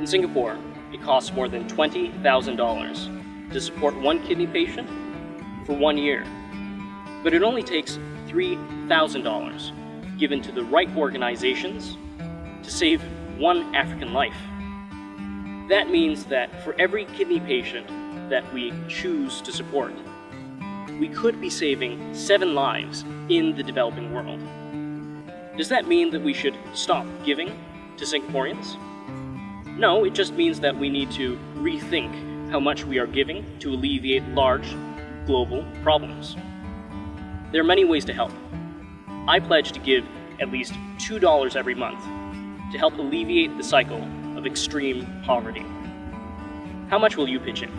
In Singapore, it costs more than $20,000 to support one kidney patient for one year. But it only takes $3,000 given to the right organizations to save one African life. That means that for every kidney patient that we choose to support, we could be saving seven lives in the developing world. Does that mean that we should stop giving to Singaporeans? No, it just means that we need to rethink how much we are giving to alleviate large global problems. There are many ways to help. I pledge to give at least $2 every month to help alleviate the cycle of extreme poverty. How much will you pitch in?